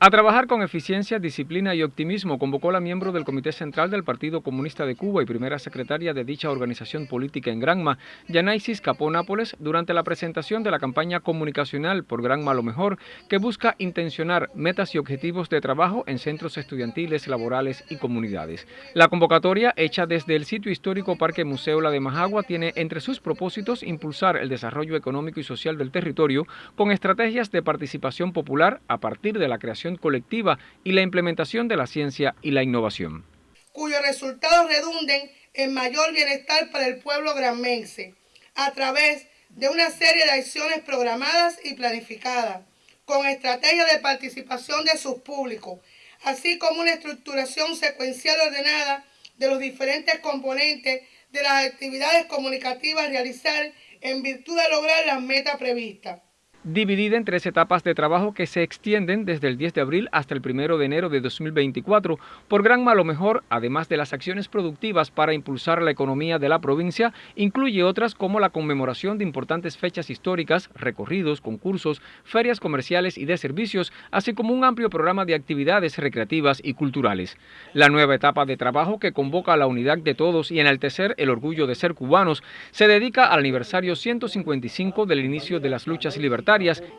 A trabajar con eficiencia, disciplina y optimismo convocó la miembro del Comité Central del Partido Comunista de Cuba y primera secretaria de dicha organización política en Granma, Yanaisis Capó Nápoles, durante la presentación de la campaña comunicacional por Granma Lo Mejor, que busca intencionar metas y objetivos de trabajo en centros estudiantiles, laborales y comunidades. La convocatoria, hecha desde el sitio histórico Parque Museo La de Majagua, tiene entre sus propósitos impulsar el desarrollo económico y social del territorio con estrategias de participación popular a partir de la creación colectiva y la implementación de la ciencia y la innovación. Cuyos resultados redunden en mayor bienestar para el pueblo granmense, a través de una serie de acciones programadas y planificadas, con estrategias de participación de sus públicos, así como una estructuración secuencial ordenada de los diferentes componentes de las actividades comunicativas a realizar en virtud de lograr las metas previstas dividida en tres etapas de trabajo que se extienden desde el 10 de abril hasta el 1 de enero de 2024. Por gran malo mejor, además de las acciones productivas para impulsar la economía de la provincia, incluye otras como la conmemoración de importantes fechas históricas, recorridos, concursos, ferias comerciales y de servicios, así como un amplio programa de actividades recreativas y culturales. La nueva etapa de trabajo que convoca a la unidad de todos y enaltecer el orgullo de ser cubanos se dedica al aniversario 155 del inicio de las luchas libertarias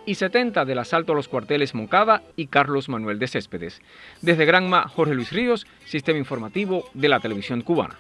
y 70 del asalto a los cuarteles Moncada y Carlos Manuel de Céspedes. Desde Granma, Jorge Luis Ríos, Sistema Informativo de la Televisión Cubana.